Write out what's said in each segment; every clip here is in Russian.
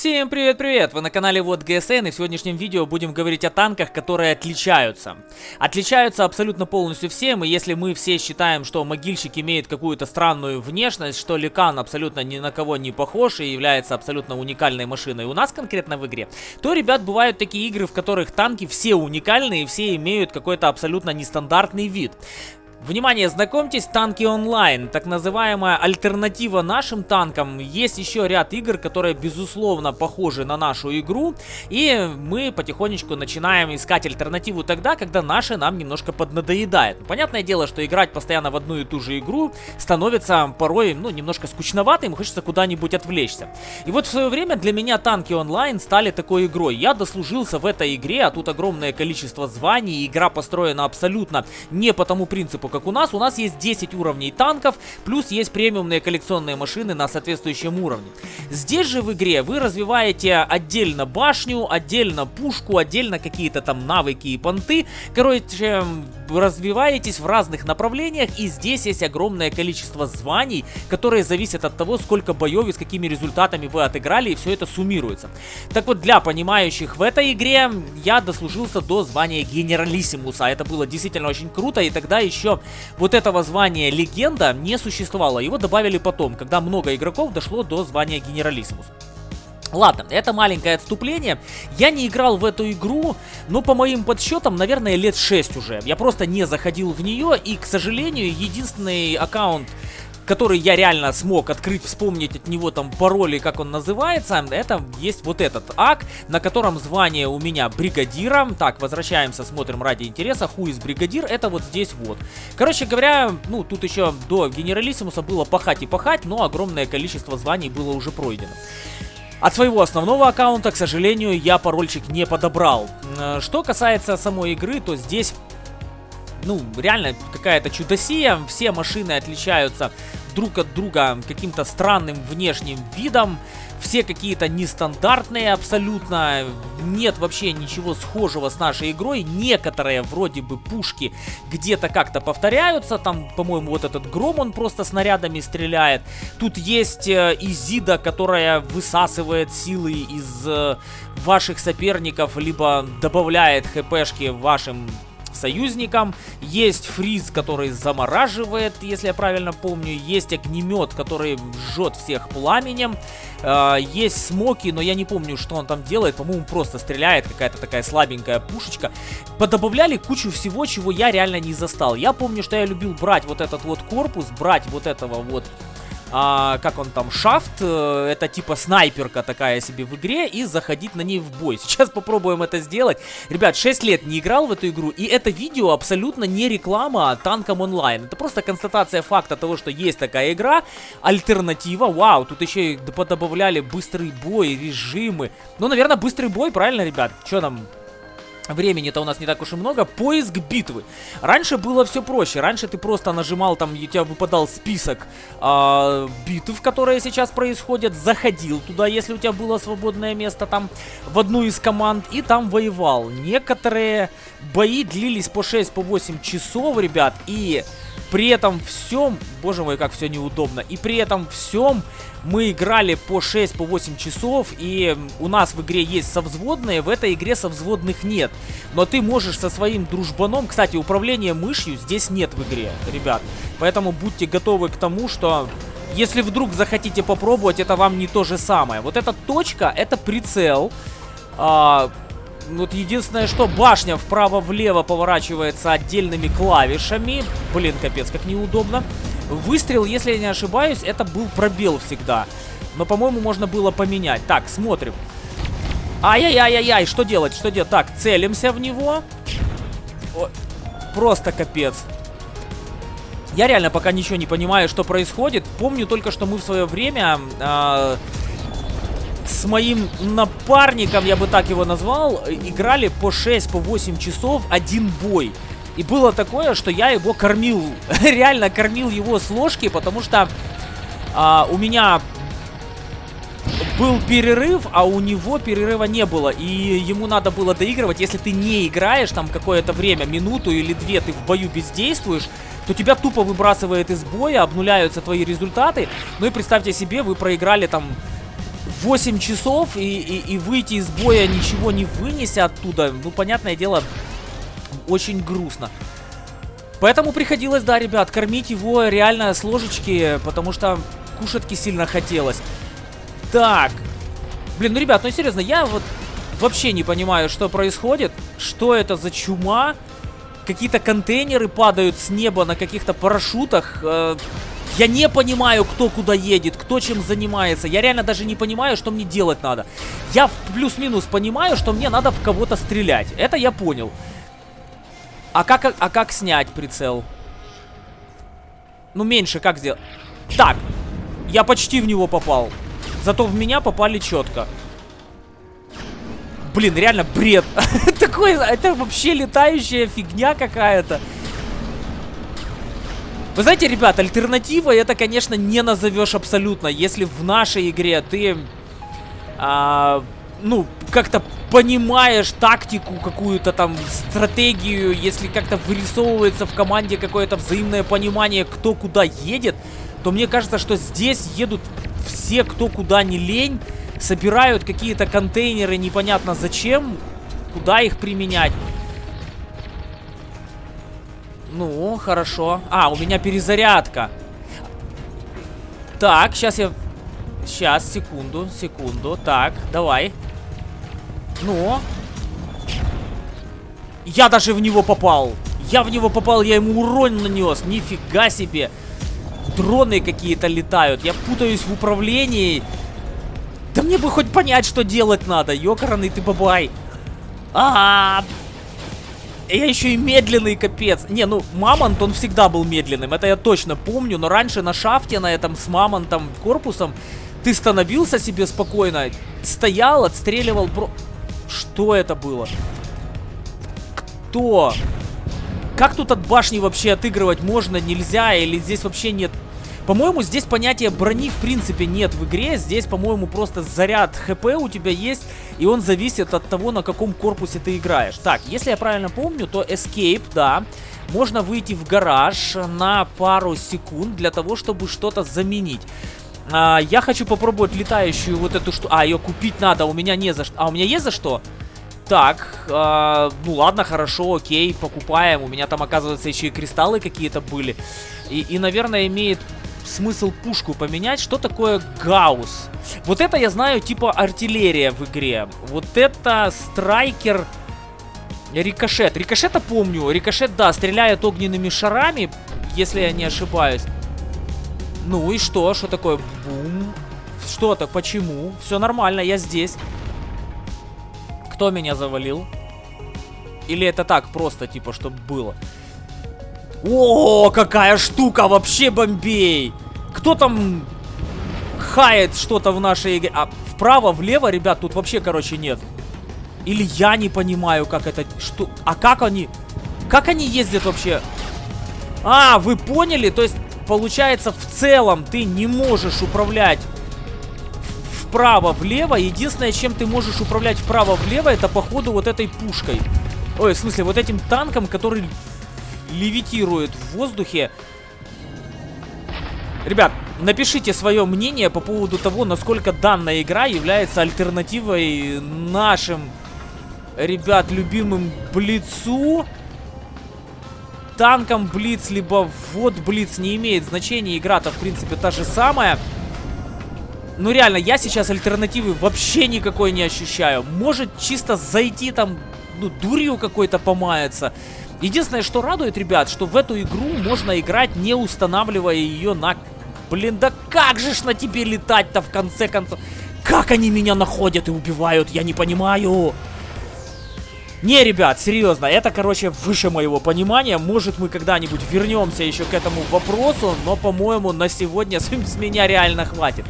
Всем привет-привет! Вы на канале Вот ГСН и в сегодняшнем видео будем говорить о танках, которые отличаются. Отличаются абсолютно полностью всем, и если мы все считаем, что могильщик имеет какую-то странную внешность, что Ликан абсолютно ни на кого не похож и является абсолютно уникальной машиной у нас конкретно в игре, то, ребят, бывают такие игры, в которых танки все уникальные и все имеют какой-то абсолютно нестандартный вид. Внимание, знакомьтесь, танки онлайн, так называемая альтернатива нашим танкам. Есть еще ряд игр, которые безусловно похожи на нашу игру, и мы потихонечку начинаем искать альтернативу тогда, когда наша нам немножко поднадоедает. Понятное дело, что играть постоянно в одну и ту же игру становится порой, ну, немножко скучноватым, хочется куда-нибудь отвлечься. И вот в свое время для меня танки онлайн стали такой игрой. Я дослужился в этой игре, а тут огромное количество званий, игра построена абсолютно не по тому принципу, как у нас. У нас есть 10 уровней танков, плюс есть премиумные коллекционные машины на соответствующем уровне. Здесь же в игре вы развиваете отдельно башню, отдельно пушку, отдельно какие-то там навыки и понты. Короче, развиваетесь в разных направлениях, и здесь есть огромное количество званий, которые зависят от того, сколько боев и с какими результатами вы отыграли, и все это суммируется. Так вот, для понимающих в этой игре, я дослужился до звания генералиссимуса. Это было действительно очень круто, и тогда еще вот этого звания легенда не существовало. Его добавили потом, когда много игроков дошло до звания генералиссимус. Ладно, это маленькое отступление. Я не играл в эту игру, но по моим подсчетам, наверное, лет 6 уже. Я просто не заходил в нее, и, к сожалению, единственный аккаунт который я реально смог открыть, вспомнить от него там пароли, как он называется, это есть вот этот ак, на котором звание у меня бригадира. Так, возвращаемся, смотрим ради интереса, ху из бригадир, это вот здесь вот. Короче говоря, ну, тут еще до генералиссимуса было пахать и пахать, но огромное количество званий было уже пройдено. От своего основного аккаунта, к сожалению, я парольчик не подобрал. Э, что касается самой игры, то здесь ну, реально какая-то чудосия. Все машины отличаются друг от друга каким-то странным внешним видом. Все какие-то нестандартные абсолютно. Нет вообще ничего схожего с нашей игрой. Некоторые вроде бы пушки где-то как-то повторяются. Там, по-моему, вот этот гром, он просто снарядами стреляет. Тут есть э, Изида, которая высасывает силы из э, ваших соперников, либо добавляет хпшки вашим союзникам. Есть фриз, который замораживает, если я правильно помню. Есть огнемет, который жжет всех пламенем. Э, есть смоки, но я не помню, что он там делает. По-моему, просто стреляет, какая-то такая слабенькая пушечка. Подобавляли кучу всего, чего я реально не застал. Я помню, что я любил брать вот этот вот корпус, брать вот этого вот а, как он там, шафт, э, это типа снайперка такая себе в игре, и заходить на ней в бой. Сейчас попробуем это сделать. Ребят, 6 лет не играл в эту игру, и это видео абсолютно не реклама танкам онлайн. Это просто констатация факта того, что есть такая игра, альтернатива. Вау, тут еще и подобавляли быстрый бой, режимы. Ну, наверное, быстрый бой, правильно, ребят? Что нам Времени-то у нас не так уж и много. Поиск битвы. Раньше было все проще. Раньше ты просто нажимал, там у тебя выпадал список э, битв, которые сейчас происходят. Заходил туда, если у тебя было свободное место там в одну из команд. И там воевал. Некоторые бои длились по 6-8 по часов, ребят. И при этом всем, боже мой, как все неудобно. И при этом всем мы играли по 6, по 8 часов, и у нас в игре есть совзводные, в этой игре совзводных нет. Но ты можешь со своим дружбаном, кстати, управление мышью здесь нет в игре, ребят. Поэтому будьте готовы к тому, что если вдруг захотите попробовать, это вам не то же самое. Вот эта точка, это прицел. А, вот единственное, что башня вправо-влево поворачивается отдельными клавишами. Блин, капец, как неудобно. Выстрел, если я не ошибаюсь, это был пробел всегда. Но, по-моему, можно было поменять. Так, смотрим. Ай-яй-яй-яй-яй, что делать, что делать? Так, целимся в него. О, просто капец. Я реально пока ничего не понимаю, что происходит. Помню только, что мы в свое время... Э, с моим напарником, я бы так его назвал, играли по 6, по 8 часов один бой. И было такое, что я его кормил, реально кормил его с ложки, потому что а, у меня был перерыв, а у него перерыва не было. И ему надо было доигрывать. Если ты не играешь там какое-то время, минуту или две, ты в бою бездействуешь, то тебя тупо выбрасывает из боя, обнуляются твои результаты. Ну и представьте себе, вы проиграли там 8 часов и, и, и выйти из боя ничего не вынеся оттуда, ну, понятное дело, очень грустно. Поэтому приходилось, да, ребят, кормить его реально с ложечки, потому что кушатки сильно хотелось. Так. Блин, ну, ребят, ну, серьезно, я вот вообще не понимаю, что происходит. Что это за чума? Какие-то контейнеры падают с неба на каких-то парашютах. Э, я не понимаю, кто куда едет, кто чем занимается. Я реально даже не понимаю, что мне делать надо. Я плюс-минус понимаю, что мне надо в кого-то стрелять. Это я понял. А как, а как снять прицел? Ну, меньше как сделать? Так, я почти в него попал. Зато в меня попали четко. Блин, реально бред. Такой, это вообще летающая фигня какая-то. Вы знаете, ребят, альтернатива это, конечно, не назовешь абсолютно. Если в нашей игре ты, а, ну, как-то понимаешь тактику, какую-то там стратегию, если как-то вырисовывается в команде какое-то взаимное понимание, кто куда едет, то мне кажется, что здесь едут все, кто куда не лень, собирают какие-то контейнеры непонятно зачем, куда их применять. Ну, хорошо. А, у меня перезарядка. Так, сейчас я... Сейчас, секунду, секунду. Так, давай. Ну. Я даже в него попал. Я в него попал, я ему урон нанес. Нифига себе. Дроны какие-то летают. Я путаюсь в управлении. Да мне бы хоть понять, что делать надо. Ёкарный ты бабай. А, -а, а, я еще и медленный, капец. Не, ну, Мамонт, он всегда был медленным. Это я точно помню. Но раньше на шафте, на этом с Мамонтом корпусом, ты становился себе спокойно. Стоял, отстреливал про... Что это было? Кто? Как тут от башни вообще отыгрывать можно, нельзя? Или здесь вообще нет... По-моему, здесь понятия брони в принципе нет в игре. Здесь, по-моему, просто заряд хп у тебя есть, и он зависит от того, на каком корпусе ты играешь. Так, если я правильно помню, то Escape, да, можно выйти в гараж на пару секунд для того, чтобы что-то заменить. А, я хочу попробовать летающую вот эту что... А, ее купить надо, у меня не за что. А, у меня есть за что? Так, э, ну ладно, хорошо, окей, покупаем. У меня там, оказывается, еще и кристаллы какие-то были. И, и, наверное, имеет смысл пушку поменять. Что такое гаусс? Вот это я знаю, типа артиллерия в игре. Вот это страйкер... Рикошет. Рикошета помню. Рикошет, да, стреляет огненными шарами, если я не ошибаюсь. Ну и что? Что такое? Бум. Что так? Почему? Все нормально, я здесь. Кто меня завалил? Или это так, просто, типа, чтобы было? О, какая штука! Вообще бомбей! Кто там хает что-то в нашей игре? А вправо, влево, ребят, тут вообще, короче, нет. Или я не понимаю, как это... Что... А как они... Как они ездят вообще? А, вы поняли? То есть получается, в целом ты не можешь управлять вправо-влево. Единственное, чем ты можешь управлять вправо-влево, это походу вот этой пушкой. Ой, в смысле, вот этим танком, который левитирует в воздухе. Ребят, напишите свое мнение по поводу того, насколько данная игра является альтернативой нашим, ребят, любимым Блицу танком Блиц, либо вот Блиц не имеет значения. Игра-то, в принципе, та же самая. Ну, реально, я сейчас альтернативы вообще никакой не ощущаю. Может, чисто зайти там, ну, дурью какой-то помаяться. Единственное, что радует, ребят, что в эту игру можно играть, не устанавливая ее на... Блин, да как же ж на тебе летать-то в конце концов? Как они меня находят и убивают, я не понимаю. Не, ребят, серьезно, это, короче, выше моего понимания. Может, мы когда-нибудь вернемся еще к этому вопросу, но, по-моему, на сегодня с меня реально хватит.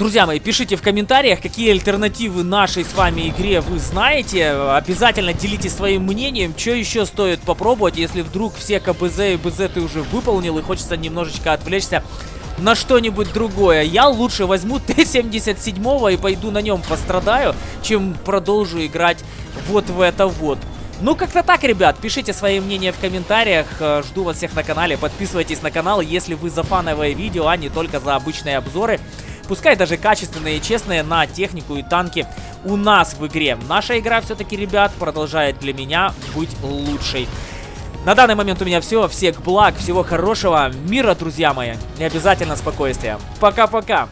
Друзья мои, пишите в комментариях, какие альтернативы нашей с вами игре вы знаете. Обязательно делитесь своим мнением, что еще стоит попробовать, если вдруг все КБЗ и БЗ ты уже выполнил и хочется немножечко отвлечься на что-нибудь другое. Я лучше возьму Т-77 и пойду на нем пострадаю, чем продолжу играть вот в это вот. Ну, как-то так, ребят. Пишите свои мнения в комментариях. Э, жду вас всех на канале. Подписывайтесь на канал, если вы за фановое видео, а не только за обычные обзоры. Пускай даже качественные и честные, на технику и танки у нас в игре. Наша игра все-таки, ребят, продолжает для меня быть лучшей. На данный момент у меня все. Всех благ, всего хорошего, мира, друзья мои. И обязательно спокойствия. Пока-пока.